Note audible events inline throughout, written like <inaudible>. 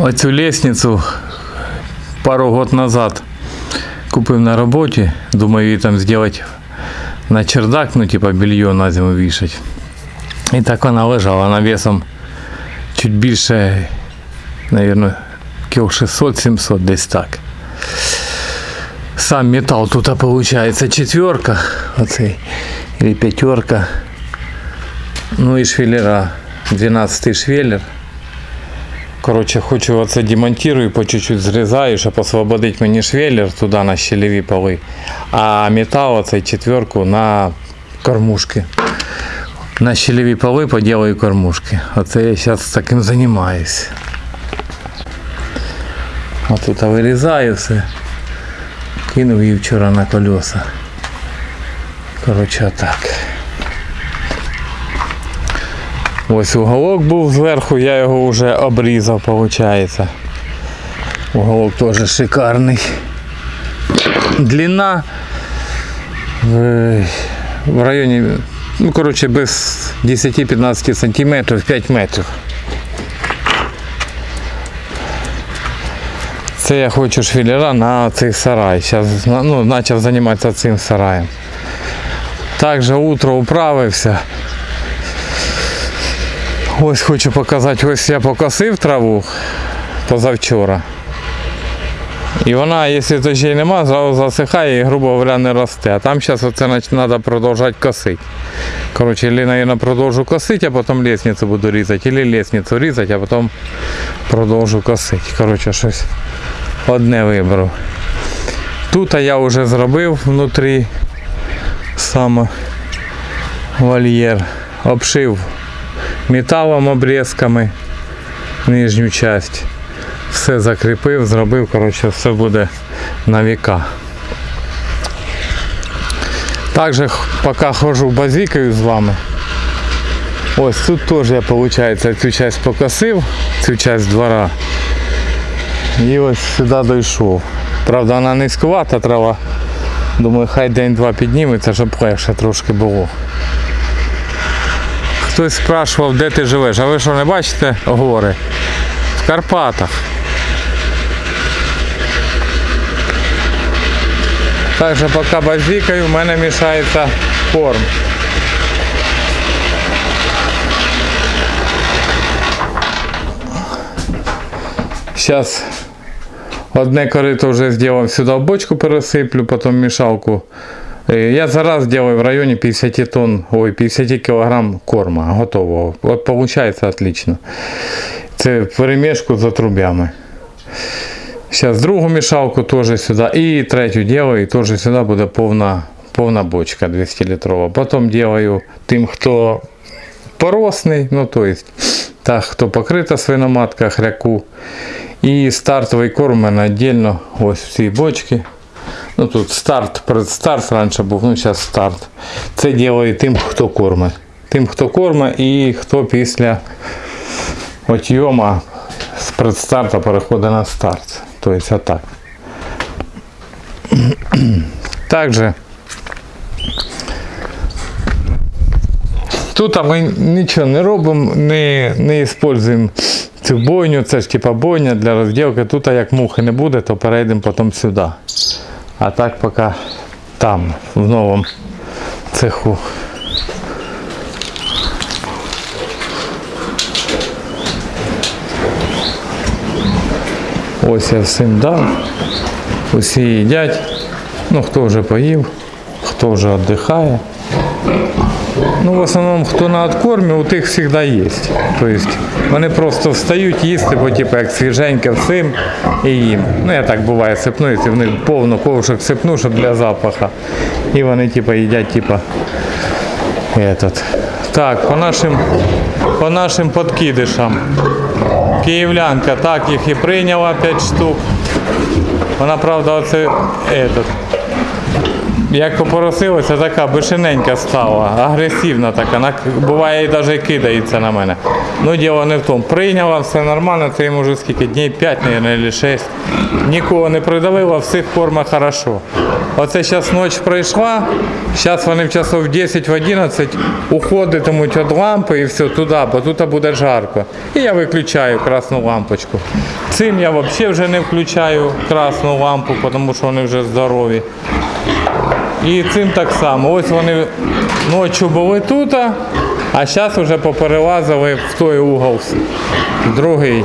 Оцю лестницю пару год назад купив на роботі. Думаю, її там зробити на чердак, ну типа белье на зиму вішать. І так вона лежала, вона весом чуть більше, наверное, кіл 600-700 десь так. Сам металл тут виходить четверка, оцей, или пятерка. Ну і швеллера, 12 швеллер. Коротше, хочу оце демонтирую, по чуть-чуть зрізаю, щоб освободити мені швеллер туди на щелеві поли. А метал оцей четверку на кормушки. На щелеві поли поделаю кормушки. Оце я зараз таким займаюсь. Отут вирізаю все. Кинув її вчора на колеса. Коротше, отак. Ось уголок був зверху, я його вже обрізав, виходить. Уголок теж шикарний. Длина в, в районі, ну коротше, без 10-15 сантиметрів, 5 метрів. Це я хочу швеллера на цей сарай. Зараз ну, почав займатися цим сараєм. Також утро управився. Ось хочу показати, ось я покосив траву позавчора. І вона, якщо дощей нема, зразу засихає і, грубо говоря, не росте. А там зараз оце треба продовжувати косити. Коротше, или, наверное, продовжу косити, а потім лестницю буду різати, или лестницю різати, а потім продовжу косити. Коротше, щось одне виберу. Тут я вже зробив внутрі саме вольєр. Обшив металом обрізками нижню часть. Все закріпив, зробив, коротше, все буде на віка. Також поки ходжу базікаю з вами. Ось тут теж я виходить, цю часть покосив, цю часть двора. І ось сюди дійшов. Правда, вона низькувата трава. Думаю, хай день-два підніметься, щоб легше трошки було. Хтось спрашував, де ти живеш, а ви що не бачите гори? В Карпатах. Так що поки базікаю, в мене мішається корм. Зараз одне корито вже зробив сюди в бочку пересиплю, потім мішалку. Е, Я зараз делаю в районе 50 тонн, ой, 50 килограмм корма готового. Вот получается отлично. Це перемішку за трубями. Зараз другу мішалку теж сюди. І третю делаю, і теж сюди буде повна, повна бочка 200 літрова. Потім делаю тим, хто поросний, ну то есть, так, хто покрита свиноматка, хряку. І стартовий корм мене віддільно ось в цій. Ну тут старт, предстарт раніше був, ну зараз старт. Це ділаю тим, хто кормить. Тим, хто кормить і хто після отйома з предстарта переходить на старт. Тобто отак. <clears throat> Также Тут ми нічого не робимо, не, не використовуємо цю бойню, це ж типа бойня для розділки. Тут як мухи не буде, то перейдемо потім сюди. А так пока там, в новом цеху. Ось я всім дав. Усі їдять. Ну хто вже поїв, хто вже віддихає. Ну, в основному, хто на откормі, у тих завжди є. Тобто вони просто встають їсти, бо типу, як свіженьке всім і їм. Ну, я так буває сипну, якщо в них повно ковшик сипну, щоб для запаха. І вони типу, їдять, типу, этот. Так, по нашим, по нашим подкидишам. Київлянка так їх і прийняла 5 штук. Вона, правда, оце этот, як попоросилося, така бешененька стала, агресивна така, нак- буває і навіть кидається на мене. Ну діло не в тому. Прийняла, все нормально, це йому вже скільки днів 5, мабуть, чи 6. Нікого не придавило, всіх форма хорошо. Оце зараз ніч пройшла, зараз вони в часов 10 в 11 уходитимуть від лампи і все туди, бо тут буде жарко. І я виключаю красну лампочку. Цим я взагалі вже не включаю красну лампу, тому що вони вже здорові. І цим так само. Ось вони ночі були тут, а зараз вже поперелазили в той угол, другий.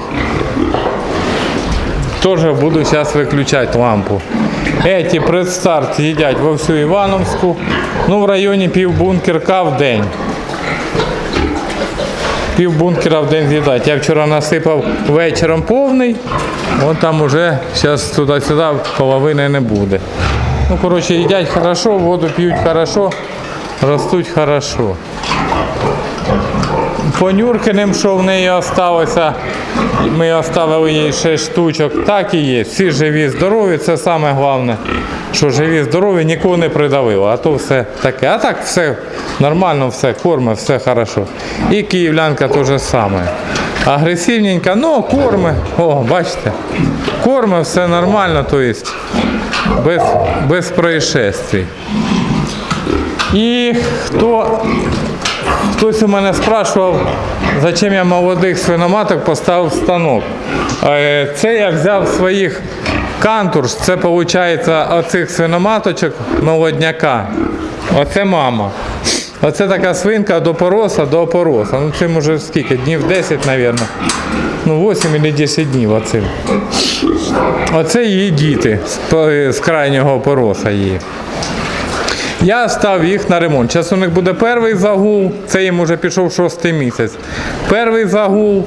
Теж буду зараз виключати лампу. Эти предстарт їдять во всю Івановську. Ну, в районі півбункерка в день. Пів бункера в день з'їдать. Я вчора насипав вечором повний, от там уже зараз туди-сюди половини не буде. Ну, коротше, їдять хорошо, воду п'ють хорошо, ростуть хорошо. По Нюркиним, що в неї залишилося, ми оставили їй 6 штучок, так і є. Всі живі, здорові, це саме головне, що живі, здорові, нікого не придавило, а то все таке. А так все нормально, все корме, все хорошо. І київлянка теж саме. Агресивненька, ну корми, о, бачите, корми, все нормально, то есть без, без происшествий. І хто Хтось у мене спрашував, зачем я молодих свиноматок поставив станок. Е, Це я взяв своїх кантурш, це виходить оцих свиноматочок молодняка. Оце мама. Оце така свинка до пороса до опороса. Ну цим уже скільки? Днів 10, мабуть. Ну 8 або 10 днів оцим. Оце її діти з, крайнього опороса її. Я став їх на ремонт. Зараз у них буде перший загул, це їм вже пішов шостий місяць. Перший загул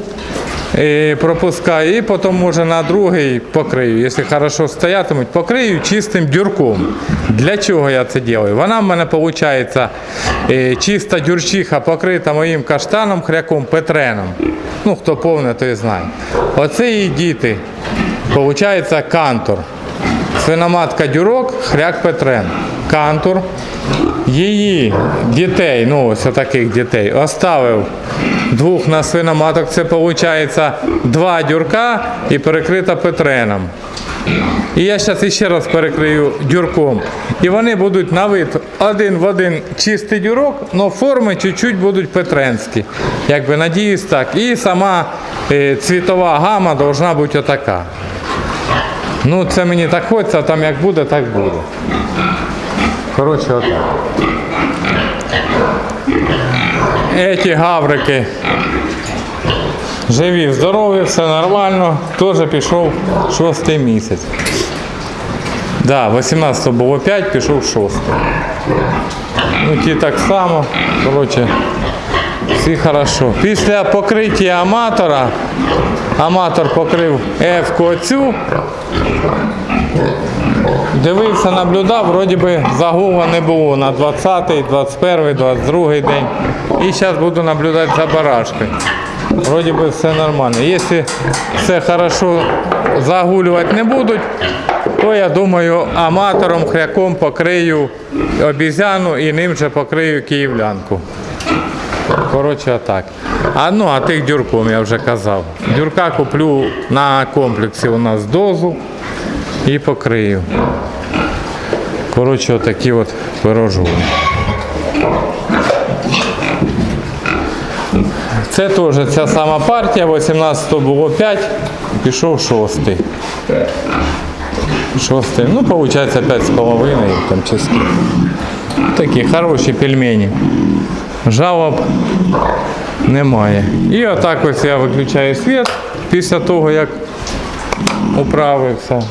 е, пропускаю і потім може на другий покрию. Якщо хорошо стоятимуть, покрию чистим дюрком. Для чого я це роблю? Вона в мене виходить е, чиста дюрчиха покрита моїм каштаном, хряком, петреном. Ну, хто повне, той знає. Оце її діти. Виходить кантор. Свиноматка дюрок, хряк Петрен. Кантур. Її дітей, ну ось таких дітей, оставив двох на свиноматок. Це виходить два дюрка і перекрита Петреном. І я зараз іще раз перекрию дюрком. І вони будуть на вид один в один чистий дюрок, але форми чуть-чуть будуть петренські. Якби надіюсь так. І сама е, цвітова гама повинна бути отака. Ну, це мені так хочеться, а там як буде, так буде. Коротше, отак. Еті гаврики живі, здорові, все нормально. Теж пішов шостий місяць. Да, 18 було 5, пішов 6. Ну, ті так само. Коротше, всі хорошо. Після покриття аматора, аматор покрив F-ку оцю, Дивився, наблюдав, вроді би загула не було на 20-й, 21-й, 22-й день. І зараз буду наблюдати за барашкою. Вроді би все нормально. Якщо все хорошо загулювати не будуть, то я думаю аматором, хряком покрию обізяну і ним же покрию київлянку. Коротше, отак. А ну, а тих дюрком я вже казав. Дюрка куплю на комплексі у нас дозу і покрию. Коротше, отакі от пирожули. Це теж ця сама партія, 18 було 5, пішов 6. Шостий. Ну, виходить 5,5 там чи скільки. Такі хороші пельмені. Жалоб немає. І отак ось я виключаю світ після того, як управився.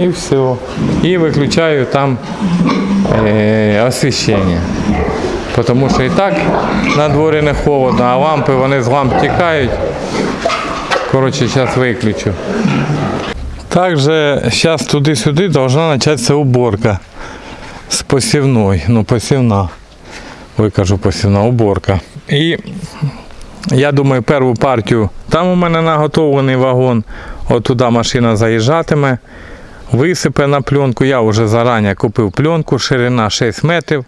І все. І виключаю там е, освіщення. Тому що і так на дворі не холодно, а лампи вони з ламп тікають. Коротше, зараз виключу. Також зараз туди-сюди должна початися уборка з посівної. Ну, посівна. Викажу посівна уборка. І я думаю, першу партію, там у мене наготовлений вагон, от туди машина заїжджатиме. висипе на пленку. Я вже зарані купив пленку, ширина 6 метрів,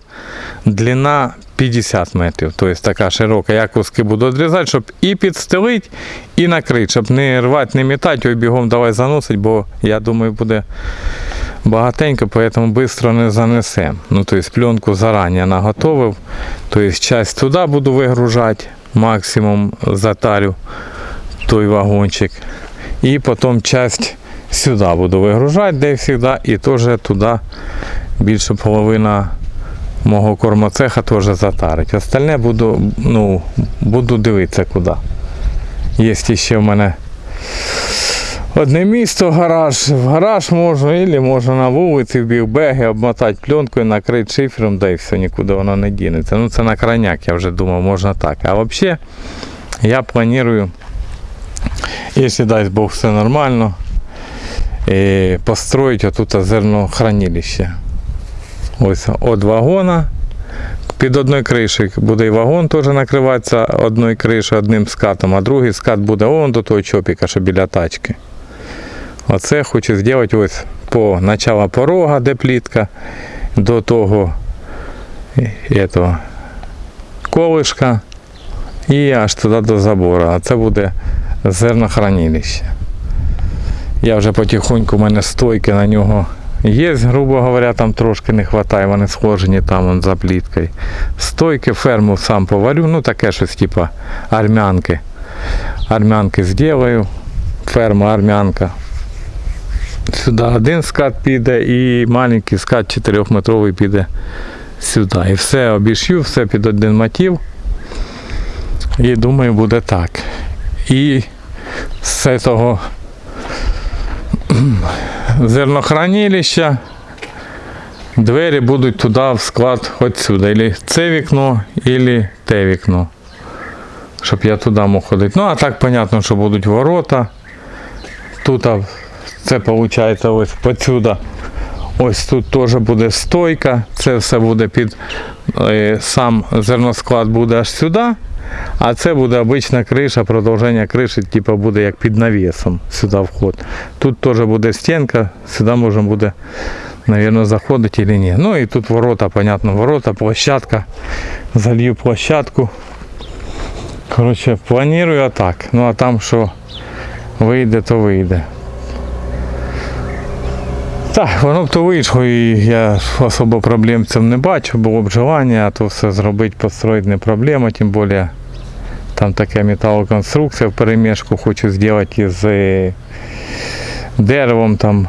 длина 50 метрів. Тобто така широка. Я куски буду відрізати, щоб і підстелити, і накрити, щоб не рвати, не мітати, ой бігом давай заносить, бо я думаю, буде багатенько, поэтому быстро не занесем. Ну, то есть пленку заранее наготовив. То есть часть туди буду вигружати, максимум затарю той вагончик. І потім часть сюди буду вигружати, де завжди, і теж туди більше половина мого кормоцеха теж затарить. Остальне буду, ну, буду дивитися куди. Є ще в мене Одне місто, гараж, в гараж можна, або можна на вулиці в білбеги обмотати пленкою, накрити шифером, да і все, нікуди воно не дінеться. Ну це на крайняк, я вже думав, можна так. А взагалі я планую, якщо дасть Бог все нормально, е, построїти отут зернохранилище. Ось від вагона. Під одною кришею буде і вагон теж накриватися одною кришею, одним скатом, а другий скат буде он до того чопіка, що біля тачки. Оце хочу зробити ось по начала порога, де плітка, до того этого, колишка і аж туди до забору. А це буде зернохранилище. Я вже потихоньку, у мене стойки на нього є, грубо говоря, там трошки не вистачає, вони схожені там вон, за пліткою. Стойки, ферму сам поварю, ну таке щось типа армянки. Армянки зроблю, ферма армянка. Сюди один скат піде і маленький скат 4-метровий піде сюди. І все обішью, все під один мотив. І думаю, буде так. І з цього <clears throat> зернохранилища двері будуть туди в склад хоч сюди. Ілі це вікно, ілі те вікно. Щоб я туди мог ходити. Ну, а так, понятно, що будуть ворота. Тут це виходить ось посюди. Ось тут теж буде стойка. Це все буде під е, сам зерносклад буде аж сюди. А це буде обична криша, продовження криші, типу буде як під навісом сюди вход. Тут теж буде стінка, сюди можна буде, мабуть, заходити чи ні. Ну і тут ворота, понятно, ворота, площадка. Залью площадку. Коротше, планую так. Ну а там що вийде, то вийде. Так, воно б то вийшло, і я особо проблем цим не бачу, було б желання, а то все зробити, построїти не проблема, тим більше там така металоконструкція в перемішку хочу зробити із е, деревом там.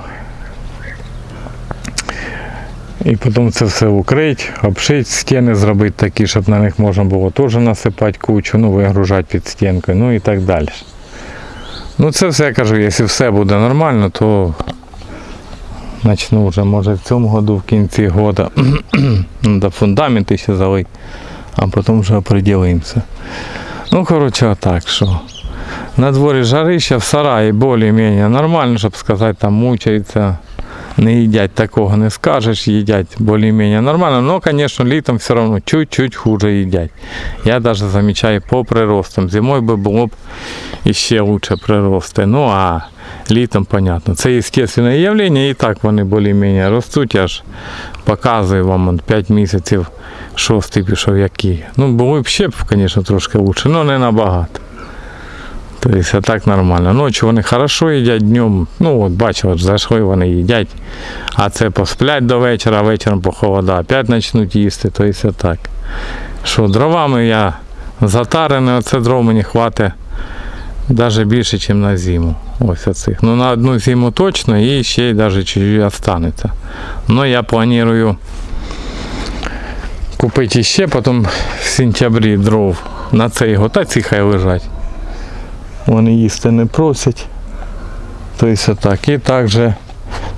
І потім це все укрити, обшити, стіни зробити такі, щоб на них можна було теж насипати кучу, ну, вигружати під стінкою, ну і так далі. Ну це все я кажу, якщо все буде нормально, то Начну вже може в цьому году, в кінці года. <clears throat> Надо фундаменти ще залить, а потім вже определимося. Ну, коротше, так що. На дворі жарища, в сараї більш-менш нормально, щоб сказати, там мучаються. Не їдять такого не скажеш, їдять більш-менш нормально, но, звісно, літом все одно чуть-чуть хуже їдять. Я навіть замічаю по приростам. Зимою би було б іще краще прирости. Ну а літом, понятно. Це естественне явлення, і так вони більш-менш ростуть, я ж показую вам 5 місяців шостий пішов який. Ну, було б ще, звісно, трошки краще, але не набагато. Тобто а так нормально. Ночі вони хорошо їдять днем. Ну от бачив, от зайшли, вони їдять. А це посплять до вечора, а вечором похолода, опять почнуть їсти, То тобто так. Що дровами я затарений, оце дров мені хватить навіть більше, ніж на зиму. Ось оцих. Ну на одну зиму точно і ще й навіть чуть останеться. Ну я планую купити ще, потім в сентябрі дров на цей год, а ці лежать. Вони їсти не просять. Тобто так. І також,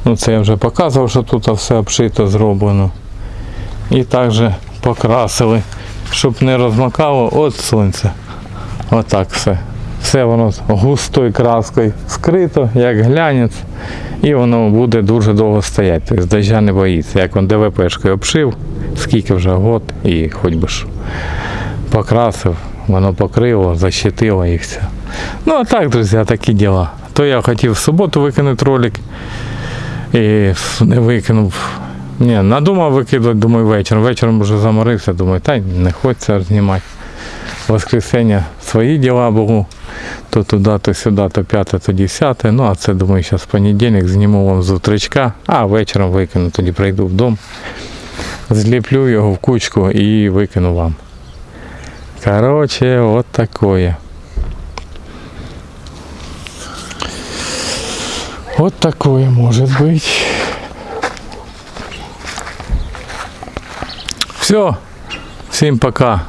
ну це я вже показував, що тут все обшито зроблено. І також покрасили, щоб не розмакало від сонця. Отак все. Все воно густою краскою скрито, як глянець, і воно буде дуже довго стояти. Тобто дождя не боїться. Як він ДВПшкою обшив, скільки вже год і хоч би що. Покрасив, воно покрило, защитило і все. Ну а так, друзі, такі діла. То я хотів в суботу викинути ролик. І не викинув. Ні, надумав викидувати, думаю, вечором. Вечором вже заморився, думаю, та не хочеться знімати. Воскресенье свої діла були. То туди, то сюди, то п'яте, то десяте. Ну, а це думаю, зараз понедільник зніму вам з утречка, а вечором викину, тоді прийду в дом, зліплю його в кучку і викину вам. Короче, от такое. Вот такое может быть. Все. Всем пока.